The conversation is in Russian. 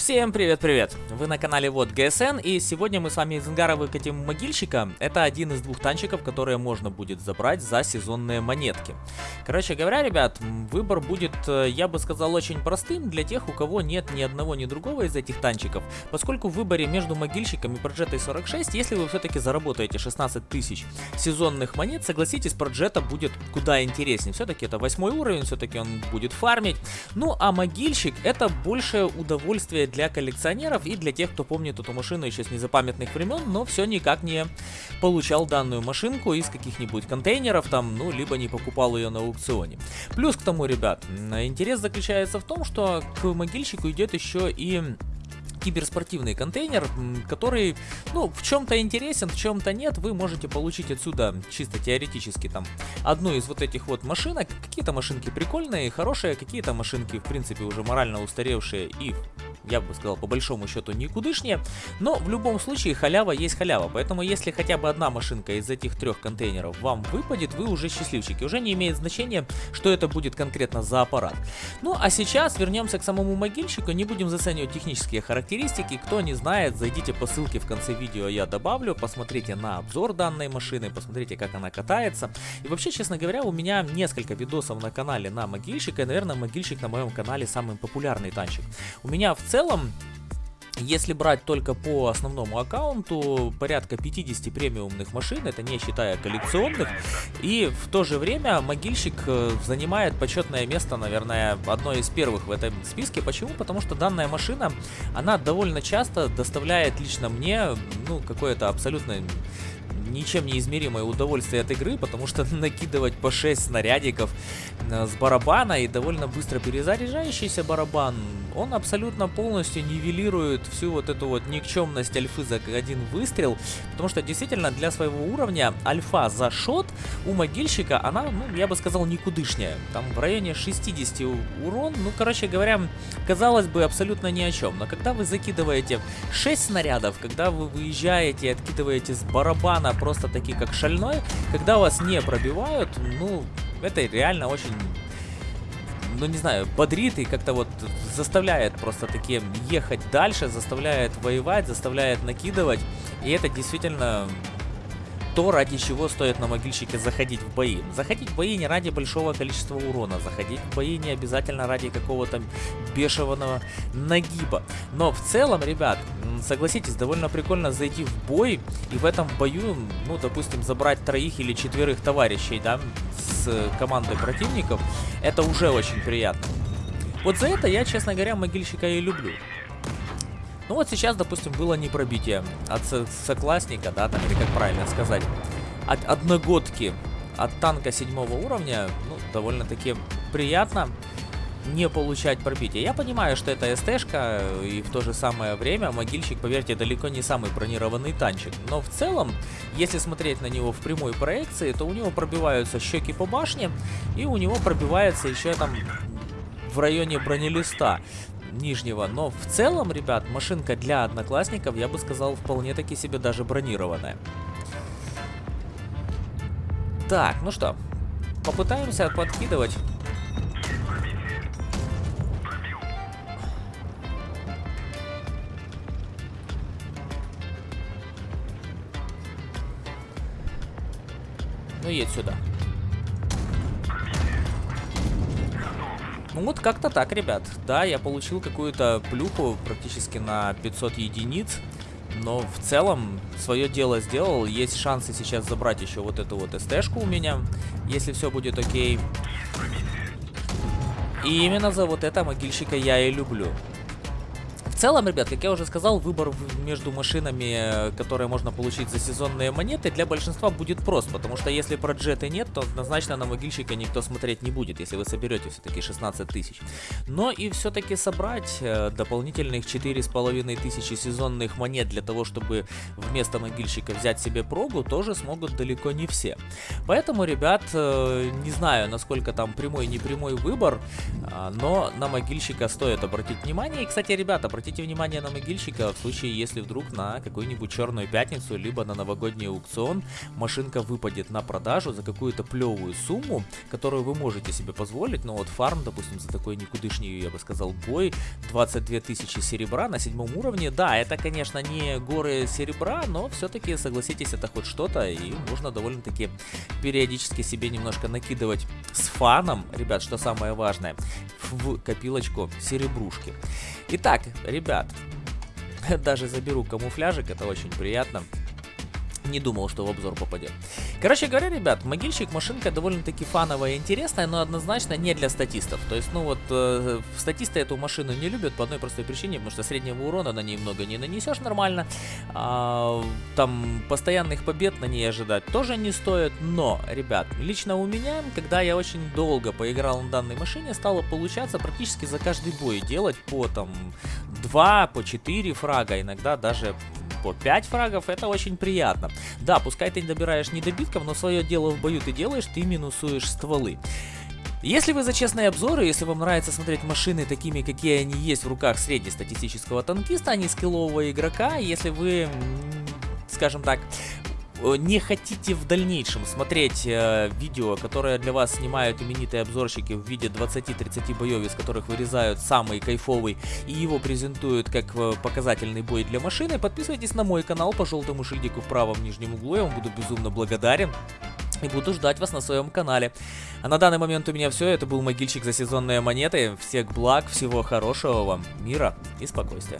Всем привет-привет! Вы на канале Вот ГСН, и сегодня мы с вами из ангара выкатим могильщика. Это один из двух танчиков, которые можно будет забрать за сезонные монетки. Короче говоря, ребят, выбор будет, э, я бы сказал, очень простым для тех, у кого нет ни одного, ни другого из этих танчиков. Поскольку в выборе между могильщиком и Проджетой 46, если вы все-таки заработаете 16 тысяч сезонных монет, согласитесь, Проджета будет куда интереснее. Все-таки это восьмой уровень, все-таки он будет фармить. Ну, а могильщик это большее удовольствие для коллекционеров и для тех, кто помнит эту машину еще с незапамятных времен, но все никак не получал данную машинку из каких-нибудь контейнеров там, ну, либо не покупал ее на аукционе. Плюс к тому, ребят, интерес заключается в том, что к могильщику идет еще и киберспортивный контейнер, который, ну, в чем-то интересен, в чем-то нет. Вы можете получить отсюда чисто теоретически там одну из вот этих вот машинок. Какие-то машинки прикольные, хорошие, какие-то машинки, в принципе, уже морально устаревшие и я бы сказал, по большому счету никудышнее. Но в любом случае халява есть халява. Поэтому если хотя бы одна машинка из этих трех контейнеров вам выпадет, вы уже счастливчики. Уже не имеет значения, что это будет конкретно за аппарат. Ну а сейчас вернемся к самому могильщику. Не будем заценивать технические характеристики. Кто не знает, зайдите по ссылке в конце видео, я добавлю. Посмотрите на обзор данной машины, посмотрите, как она катается. И вообще, честно говоря, у меня несколько видосов на канале на могильщика. И, наверное, могильщик на моем канале самый популярный танчик. У меня в целом если брать только по основному аккаунту, порядка 50 премиумных машин, это не считая коллекционных, и в то же время могильщик э, занимает почетное место, наверное, одно из первых в этом списке. Почему? Потому что данная машина, она довольно часто доставляет лично мне, ну, какое-то абсолютно ничем не измеримое удовольствие от игры, потому что накидывать по 6 снарядиков э, с барабана и довольно быстро перезаряжающийся барабан, он абсолютно полностью нивелирует всю вот эту вот никчемность альфы за один выстрел, потому что действительно для своего уровня альфа за шот у могильщика, она, ну, я бы сказал, никудышняя. Там в районе 60 урон, ну, короче говоря, казалось бы, абсолютно ни о чем. Но когда вы закидываете 6 снарядов, когда вы выезжаете и откидываете с барабана просто такие как шальной, когда вас не пробивают, ну, это реально очень ну не знаю, бодрит и как-то вот заставляет просто такие ехать дальше, заставляет воевать, заставляет накидывать. И это действительно то, ради чего стоит на могильщике заходить в бои. Заходить в бои не ради большого количества урона, заходить в бои не обязательно ради какого-то бешеного нагиба. Но в целом, ребят, согласитесь, довольно прикольно зайти в бой и в этом бою, ну, допустим, забрать троих или четверых товарищей, да, с командой противников. Это уже очень приятно. Вот за это я, честно говоря, могильщика и люблю. Ну вот сейчас, допустим, было не пробитие от соклассника, да, там, или как правильно сказать, от одногодки, от танка седьмого уровня, ну, довольно-таки приятно не получать пробитие. Я понимаю, что это СТшка, и в то же самое время могильщик, поверьте, далеко не самый бронированный танчик. Но в целом, если смотреть на него в прямой проекции, то у него пробиваются щеки по башне, и у него пробивается еще там в районе бронелиста нижнего. Но в целом, ребят, машинка для одноклассников, я бы сказал, вполне таки себе даже бронированная. Так, ну что, попытаемся подкидывать. Ну, едь сюда. Ну вот как-то так, ребят. Да, я получил какую-то плюху практически на 500 единиц. Но в целом свое дело сделал. Есть шансы сейчас забрать еще вот эту вот СТ-шку у меня, если все будет окей. И именно за вот это могильщика я и люблю целом, ребят, как я уже сказал, выбор между машинами, которые можно получить за сезонные монеты, для большинства будет прост, потому что если про джеты нет, то однозначно на могильщика никто смотреть не будет, если вы соберете все-таки 16 тысяч. Но и все-таки собрать э, дополнительных 4,5 тысячи сезонных монет для того, чтобы вместо могильщика взять себе прогу, тоже смогут далеко не все. Поэтому, ребят, э, не знаю, насколько там прямой-непрямой выбор, а, но на могильщика стоит обратить внимание. И, кстати, ребята, обратите обратите внимание на могильщика в случае, если вдруг на какую-нибудь черную пятницу, либо на новогодний аукцион машинка выпадет на продажу за какую-то плевую сумму, которую вы можете себе позволить. Но вот фарм, допустим, за такой никудышний, я бы сказал, бой, 22 тысячи серебра на седьмом уровне. Да, это, конечно, не горы серебра, но все-таки, согласитесь, это хоть что-то, и можно довольно-таки периодически себе немножко накидывать с фаном, ребят, что самое важное, в копилочку серебрушки. Итак, ребят, даже заберу камуфляжик, это очень приятно не думал, что в обзор попадет. Короче говоря, ребят, могильщик машинка довольно-таки фановая и интересная, но однозначно не для статистов. То есть, ну вот, э, статисты эту машину не любят по одной простой причине, потому что среднего урона на ней много не нанесешь нормально. А, там постоянных побед на ней ожидать тоже не стоит, но, ребят, лично у меня, когда я очень долго поиграл на данной машине, стало получаться практически за каждый бой делать по там 2, по 4 фрага, иногда даже по 5 фрагов, это очень приятно. Да, пускай ты не добираешь недобитков, но свое дело в бою ты делаешь, ты минусуешь стволы. Если вы за честные обзоры, если вам нравится смотреть машины такими, какие они есть в руках среднестатистического танкиста, а не скиллового игрока, если вы, скажем так, не хотите в дальнейшем смотреть э, видео, которое для вас снимают именитые обзорщики в виде 20-30 боев, из которых вырезают самый кайфовый и его презентуют как э, показательный бой для машины, подписывайтесь на мой канал по желтому шильдику в правом нижнем углу, я вам буду безумно благодарен. И буду ждать вас на своем канале. А на данный момент у меня все. Это был могильщик за сезонные монеты. Всех благ, всего хорошего вам, мира и спокойствия.